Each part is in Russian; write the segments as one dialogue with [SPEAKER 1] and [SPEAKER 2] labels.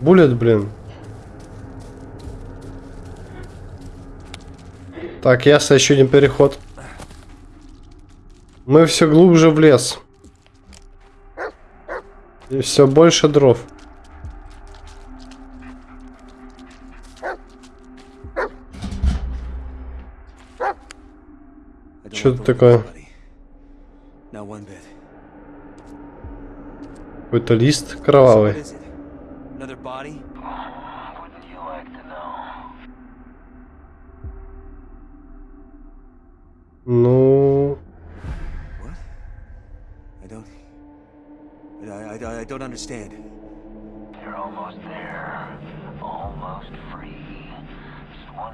[SPEAKER 1] Буллет, блин. Так, ясно, еще один переход. Мы все глубже в лес. И все больше дров.
[SPEAKER 2] Like
[SPEAKER 1] это такое? Какой-то лист кровавый.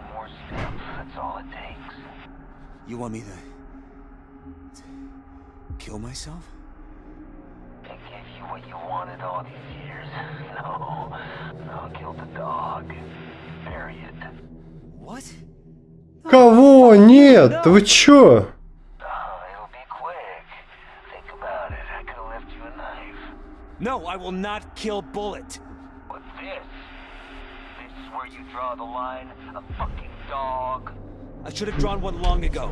[SPEAKER 3] more step. That's all it takes.
[SPEAKER 2] You want me to, to kill myself?
[SPEAKER 3] To give you what you wanted all these years. No. No, kill the dog. Bury it.
[SPEAKER 2] What?
[SPEAKER 1] кого? Нет, вы чё?
[SPEAKER 3] Oh, it'll be quick. Think about it. I could have left you a knife.
[SPEAKER 2] No, I will not kill Bullet.
[SPEAKER 3] Where you draw the line? A fucking dog?
[SPEAKER 2] I should have drawn one long ago.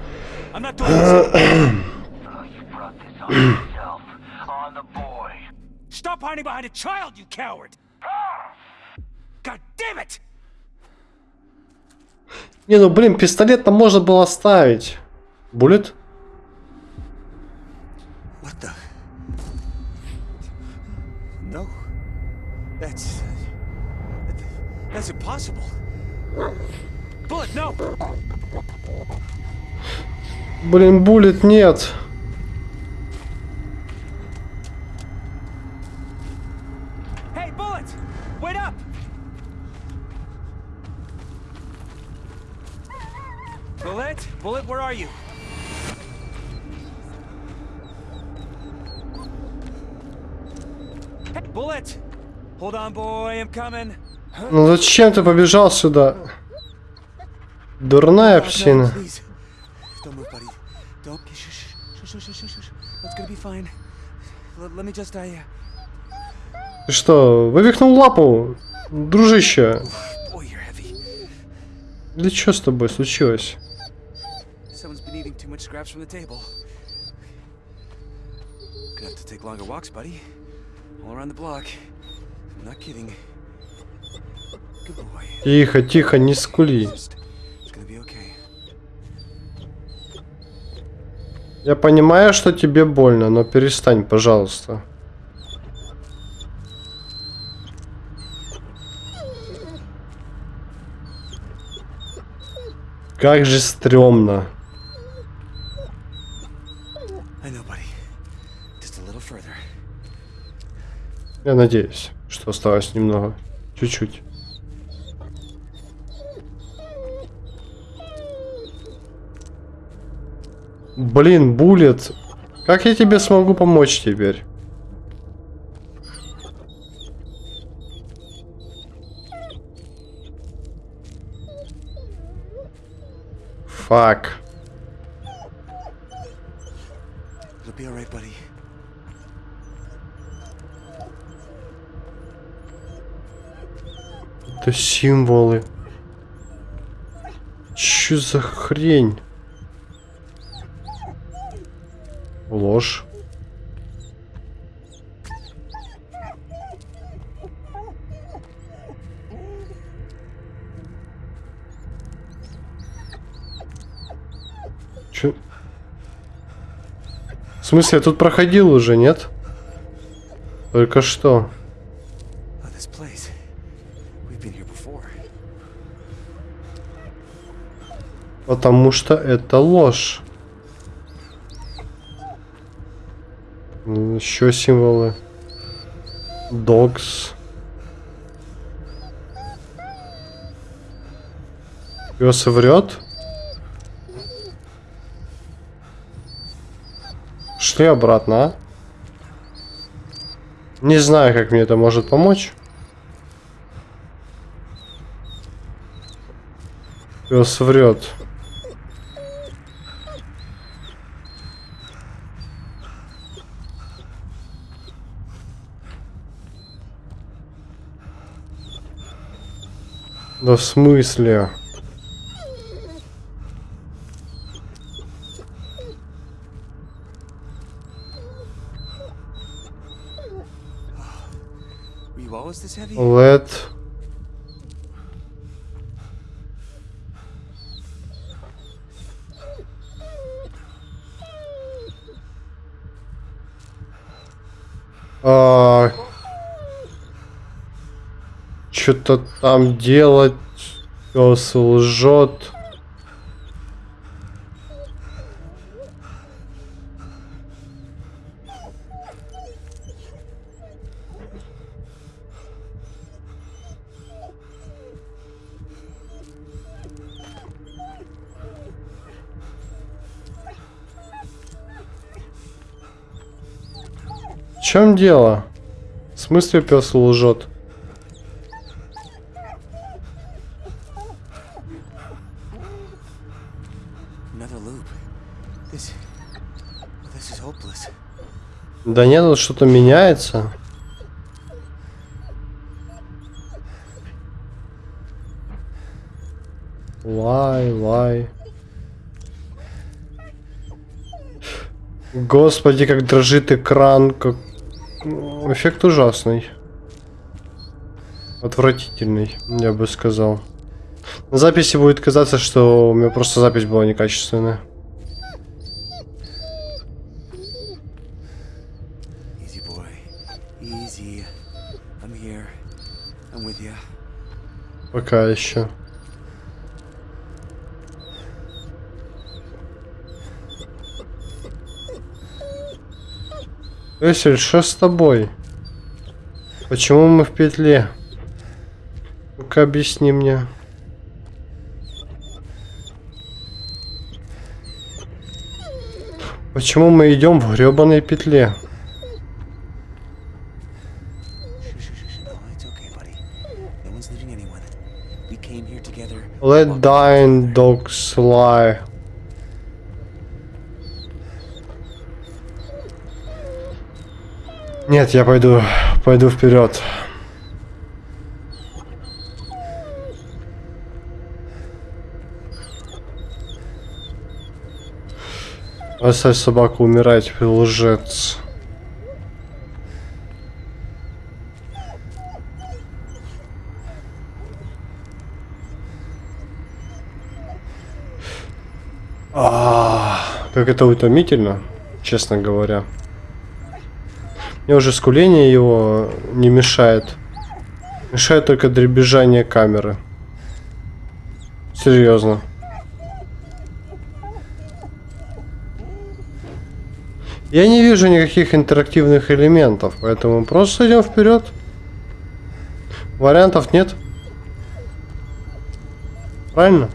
[SPEAKER 2] I'm not doing this.
[SPEAKER 3] Oh, you brought this on yourself. On the boy.
[SPEAKER 2] Stop hiding behind a child, you coward! God damn it!
[SPEAKER 1] Не, ну блин, пистолет там можно было оставить. Буллет?
[SPEAKER 2] What the? No. That's. That's impossible. Bullet, no!
[SPEAKER 1] Блин, буллет нет.
[SPEAKER 2] Hey, Bullet! Wait up! Bullet? Bullet, where are you? Hey, Bullet! Hold on, boy, I'm coming.
[SPEAKER 1] Ну зачем ты побежал сюда? Дурная
[SPEAKER 2] Oh,
[SPEAKER 1] псина.
[SPEAKER 2] uh,
[SPEAKER 1] Ты что, вывихнул лапу? Дружище, или что с тобой случилось?
[SPEAKER 2] Someone's been eating too much scraps from the table. Gonna have to take longer walks, buddy. All around the block. I'm not kidding.
[SPEAKER 1] Тихо, тихо, не скули. Я понимаю, что тебе больно, но перестань, пожалуйста. Как же стрёмно. Я надеюсь, что осталось немного. Чуть-чуть. Блин, Буллет. Как я тебе смогу помочь теперь? Фак. Это символы. Чё за хрень? Ложь. Чё? В смысле, я тут проходил уже, нет? Только что. Потому что это ложь. Еще символы. Dogs. Пес врет. Шли обратно, а? Не знаю, как мне это может помочь. Пес врет. Да в смысле? Let... А... Что-то там делать. Пес лжет. В чем дело? В смысле пес лжет? Да нет, тут что-то меняется. Лай, лай. Господи, как дрожит экран, как... Эффект ужасный. Отвратительный, я бы сказал. На записи будет казаться, что у меня просто запись была некачественная. Пока еще. Эсель, что с тобой? Почему мы в петле? Ну-ка объясни мне. Почему мы идем в гребаной петле? Let dying dogs lie. Нет, я пойду, пойду вперед. Оставь собаку умирать, лжец. А, как это утомительно, честно говоря. Мне уже скуление его не мешает. Мешает только дребезжание камеры. Серьезно. Я не вижу никаких интерактивных элементов, поэтому просто идем вперед. Вариантов нет. Правильно?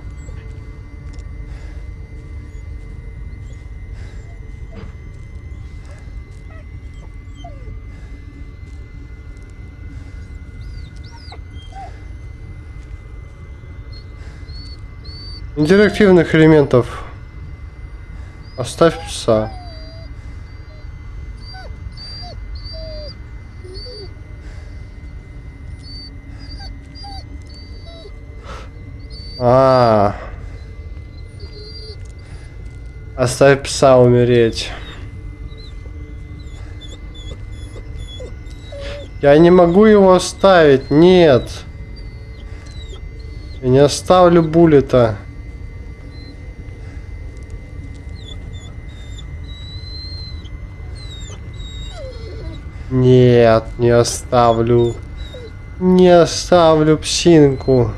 [SPEAKER 1] Интерактивных элементов. Оставь пса. А. Оставь пса умереть. Я не могу его оставить, нет. Я не оставлю буллета. Нет, не оставлю. Не оставлю псинку.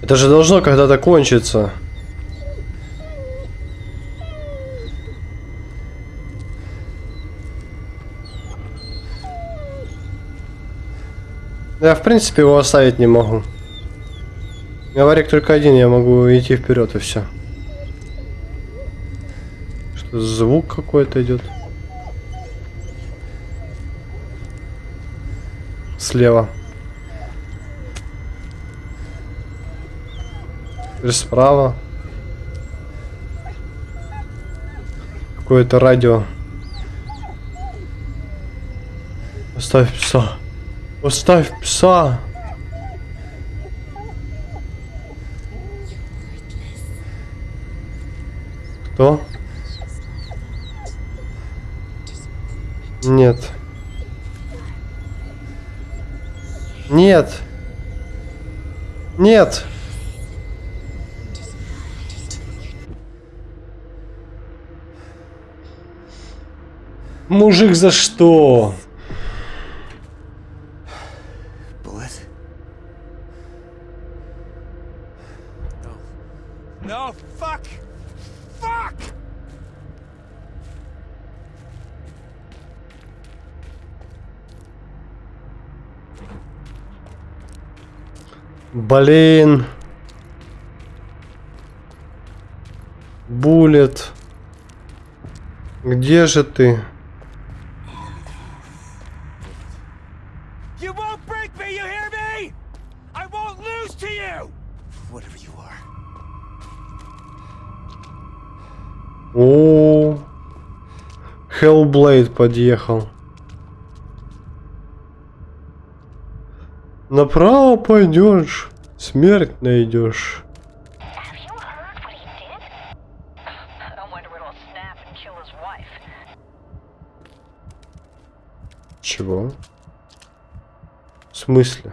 [SPEAKER 1] Это же должно когда-то кончиться. Я в принципе его оставить не могу. Говорик только один, я могу идти вперед и все. Что звук какой-то идет. Слева. Теперь справа. Какое-то радио. Оставь пса. Оставь пса. Кто? Нет. Нет. Нет. Мужик, за что?
[SPEAKER 2] No. Fuck!
[SPEAKER 1] Блин. Булет. Где же ты? О, Hellblade подъехал. Направо пойдешь, смерть найдешь. Чего? В смысле?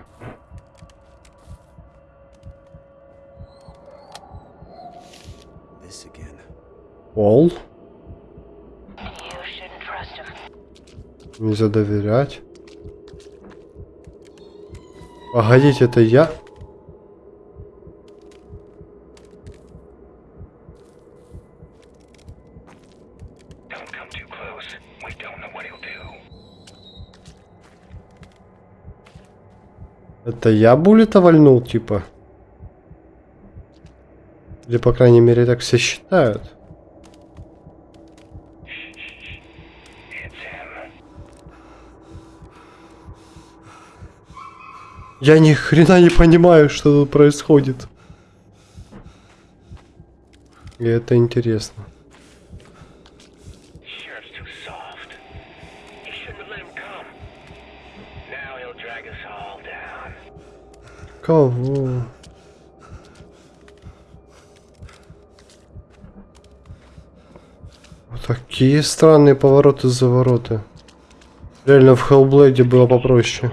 [SPEAKER 4] Him.
[SPEAKER 1] Нельзя доверять. Погодите, это я? Это я буллета вальнул, типа? Или, по крайней мере, так все считают. Я ни хрена не понимаю, что тут происходит. И это интересно. Кого? Вот такие странные повороты-завороты. Реально в Hellblade было попроще.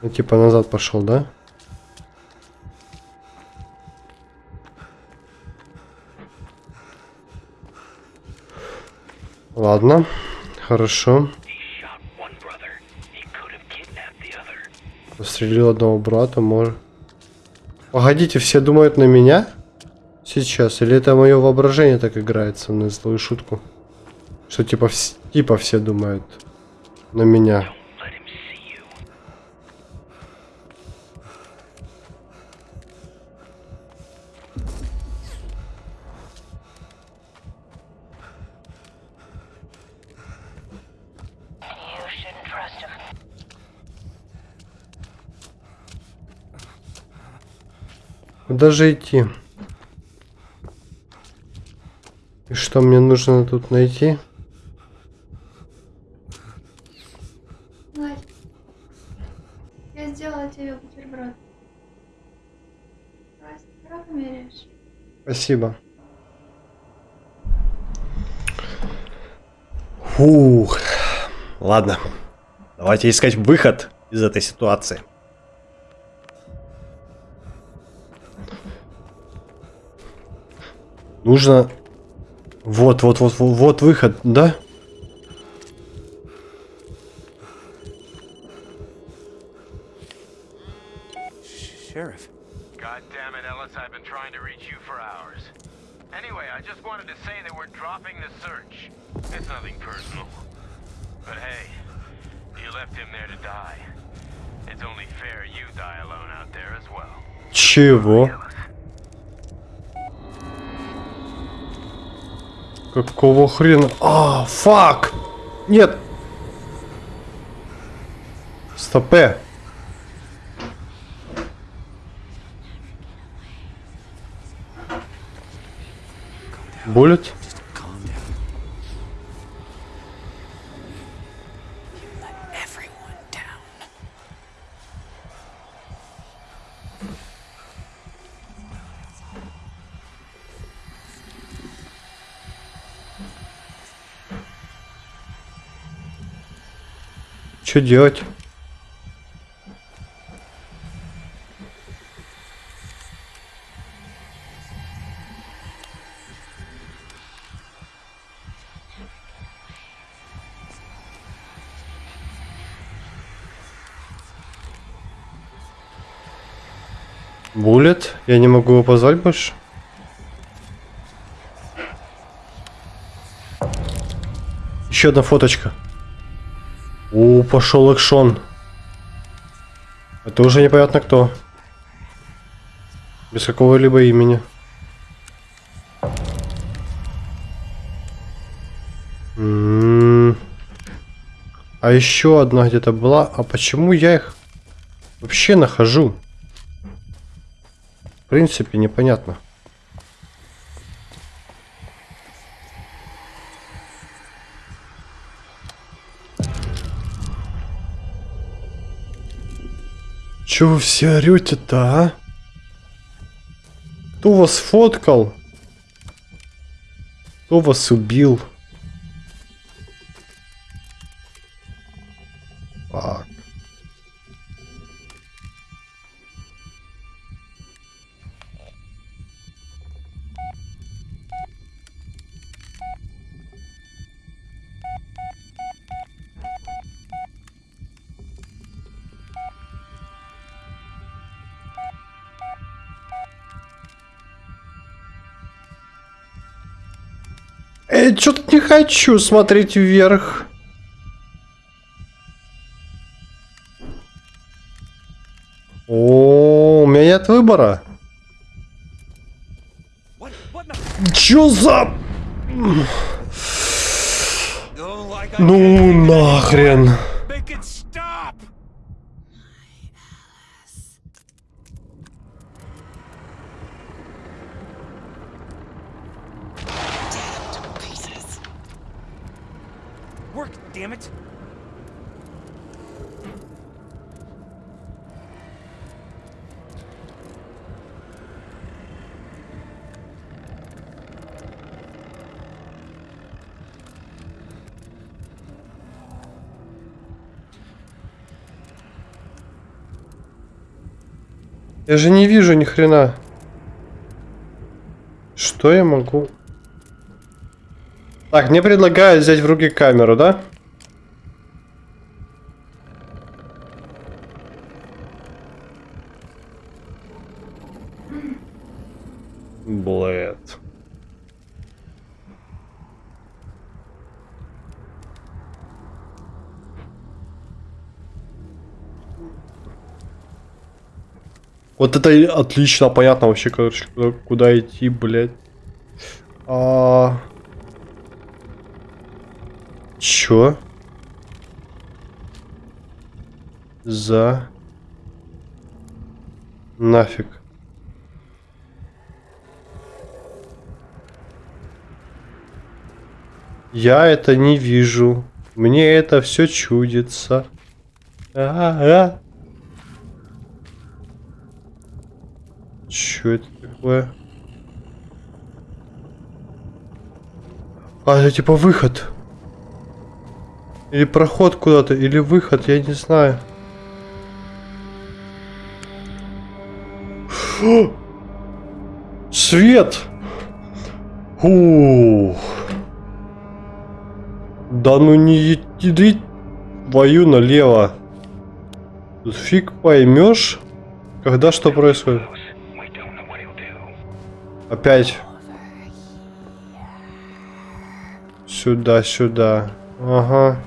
[SPEAKER 1] Ну, типа назад пошел, да? Ладно, хорошо. Застрелил одного брата, может. Погодите, все думают на меня? Сейчас. Или это мое воображение так играется на злую шутку? Что типа, вс- типа все думают на меня.
[SPEAKER 3] Don't let him see you.
[SPEAKER 4] You shouldn't trust him.
[SPEAKER 1] Куда же идти? И что мне нужно тут найти?
[SPEAKER 5] Я сделала тебе бутерброд. Меряешь.
[SPEAKER 1] Спасибо. Фух. Ладно. Давайте искать выход из этой ситуации. Нужно... Вот, вот, вот, вот, вот выход, да?
[SPEAKER 2] Sh- Sheriff.
[SPEAKER 6] God damn it, Ellis, I've been trying to reach you for hours. Anyway, I just wanted to say that we're dropping the search. It's nothing personal. But hey, you left him there to die. It's only fair you die alone out there as well.
[SPEAKER 1] Чего? Какого хрена? А, фак! Нет! Стопе! Буллет? Что делать? Буллет? Я не могу его позвать больше? Еще одна фоточка. Пошел экшон. Это уже непонятно кто. Без какого-либо имени. М. А еще одна где-то была. А почему я их вообще нахожу? В принципе, непонятно. Чё вы все орете-то, а? Кто вас фоткал? Кто вас убил? Эй, что-то не хочу смотреть вверх. О, у меня нет выбора. Чё за... Ну нахрен.
[SPEAKER 2] Make it stop! Work, damn it!
[SPEAKER 1] Я же не вижу ни хрена. Что я могу? Так, мне предлагают взять в руки камеру, да? Это отлично, понятно вообще, короче, куда, куда идти, блядь. А... Чё? За... Нафиг. Я это не вижу. Мне это все чудится. А-а-а. Чё это такое? А, это типа выход. Или проход куда-то, или выход, я не знаю. Фу! Свет! Ух. Да ну не иди твою налево. Фиг поймешь, когда что происходит. Опять. Сюда, сюда. Ага.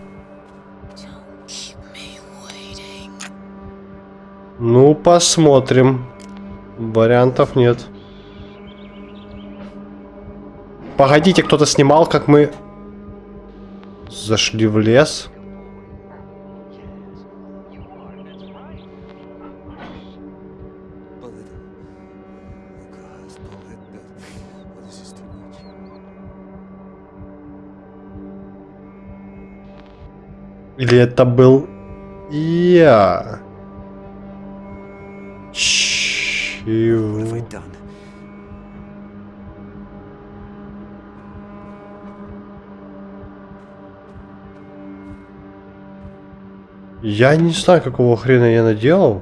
[SPEAKER 1] Ну, посмотрим. Вариантов нет. Погодите, кто-то снимал, как мы зашли в лес. Или это был я? Чего? Я не знаю, какого хрена я наделал.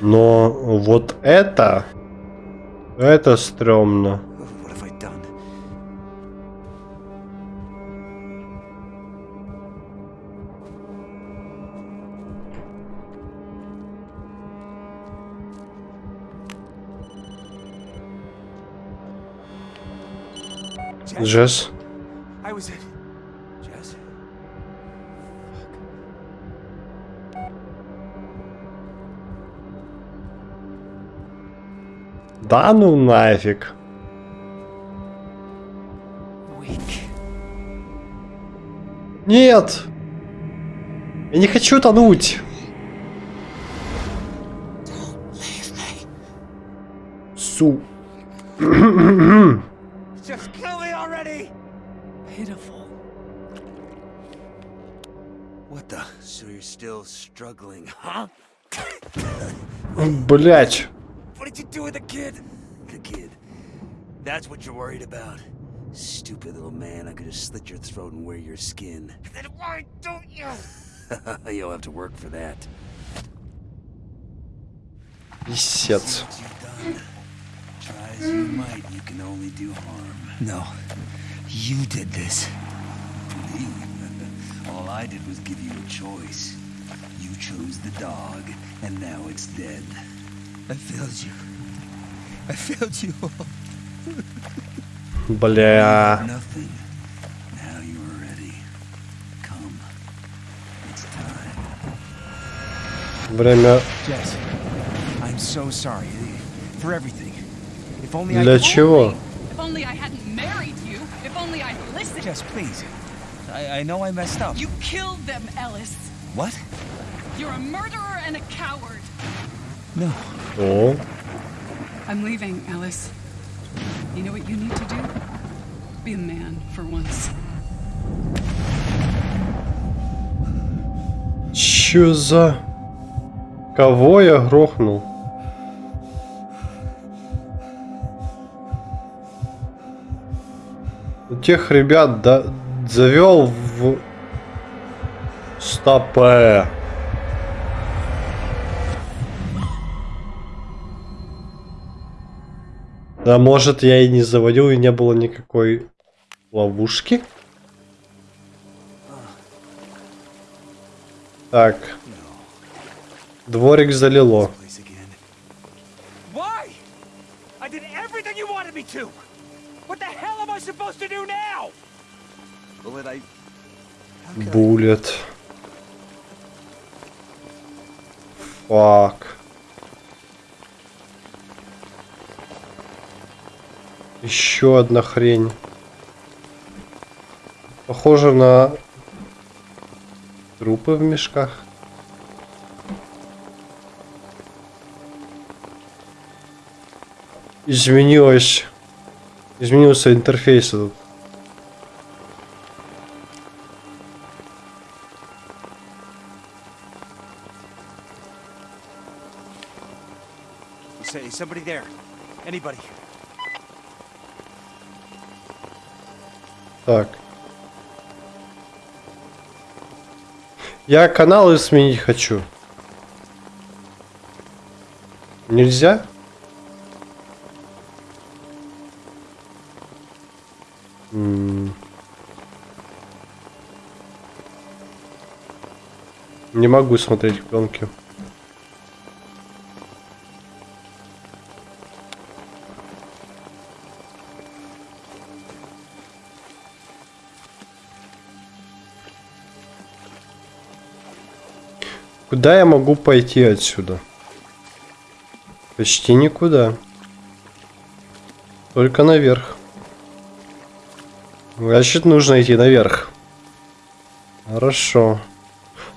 [SPEAKER 1] Но вот это... Это стрёмно. Джесс. Да ну нафиг. Нет! Я не хочу тонуть! Су.
[SPEAKER 2] Just kill me already! Pitiful. What the? So you're still struggling, huh?
[SPEAKER 1] Блять.
[SPEAKER 2] What did you do with the kid? The kid. That's what you're worried about. Stupid little man, I could have slit your throat and wear your skin. Then why don't you? You'll have to work for that.
[SPEAKER 1] Писец.
[SPEAKER 2] What you've done. Try as you might, you can only do harm. No, you did this. Me? All I did was give you a choice. You chose the dog, and now it's dead. I failed you. I failed you.
[SPEAKER 1] Бля.
[SPEAKER 2] Nothing. Now you are ready. Come. It's time.
[SPEAKER 1] Время
[SPEAKER 2] Jess, I'm so sorry for everything. If only I
[SPEAKER 1] для чего?
[SPEAKER 7] If only I hadn't married you. If only I'd listened.
[SPEAKER 2] Jess, please. I, I know I messed up.
[SPEAKER 7] You killed them, Ellis.
[SPEAKER 2] What?
[SPEAKER 7] You're a murderer and a coward.
[SPEAKER 2] No.
[SPEAKER 1] О,
[SPEAKER 7] I'm leaving, Ellis. You know what you need to do? Be a man for once.
[SPEAKER 1] чё за... Кого я грохнул? Тех ребят да, завел в... Стопе. Да может я и не заводил, и не было никакой ловушки? Так. Дворик залило.
[SPEAKER 2] Why? I did everything you wanted me to. What the hell am I supposed to do now? Bullet, I. How could I-
[SPEAKER 1] Буллет. Фак. Еще одна хрень. Похоже на трупы в мешках. Изменилось. Изменился интерфейс этот.
[SPEAKER 2] Somebody there. Anybody.
[SPEAKER 1] Так. Я каналы сменить хочу. Нельзя? Не могу смотреть пленки. Куда я могу пойти отсюда? Почти никуда. Только наверх. Значит, нужно идти наверх. Хорошо.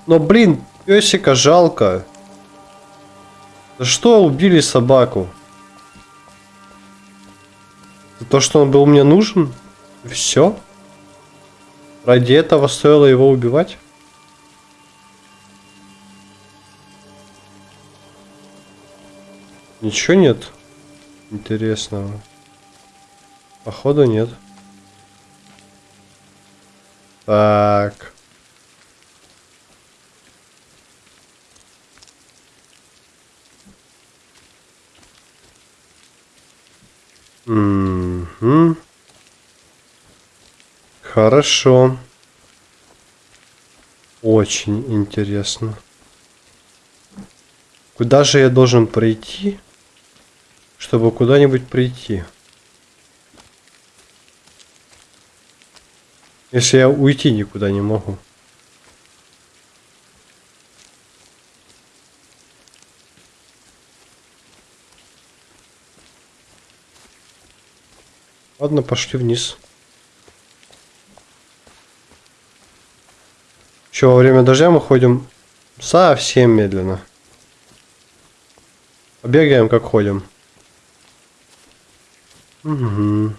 [SPEAKER 1] Но, блин, песика жалко. За что убили собаку? За то, что он был мне нужен? Все? Ради этого стоило его убивать? Ничего нет интересного. Походу нет. Так. Мгм. Хорошо. Очень интересно. Куда же я должен пройти, чтобы куда-нибудь прийти? Если я уйти никуда не могу. Ладно, пошли вниз. Че, во время дождя мы ходим совсем медленно. Бегаем, как ходим. Угу.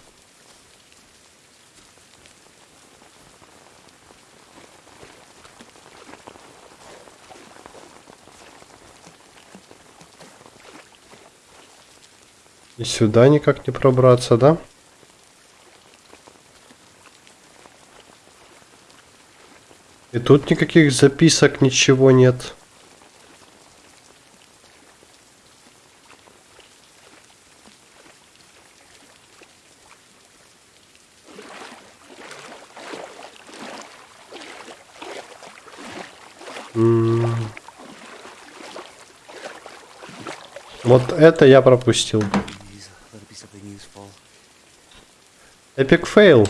[SPEAKER 1] И сюда никак не пробраться, да? И тут никаких записок, ничего нет. М. Вот это я пропустил. Эпик фейл.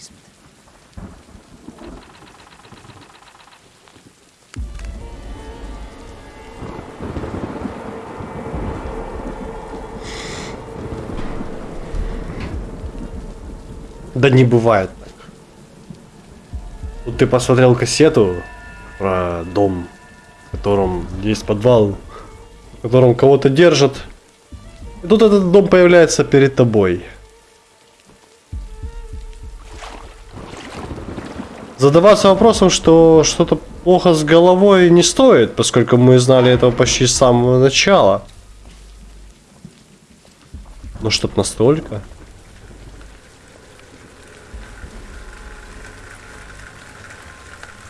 [SPEAKER 2] Basement.
[SPEAKER 1] Да не бывает. Вот ты посмотрел кассету про дом, в котором есть подвал, в котором кого-то держат. И тут этот дом появляется перед тобой. Задаваться вопросом, что что-то плохо с головой не стоит, поскольку мы знали этого почти с самого начала. Но чтоб настолько.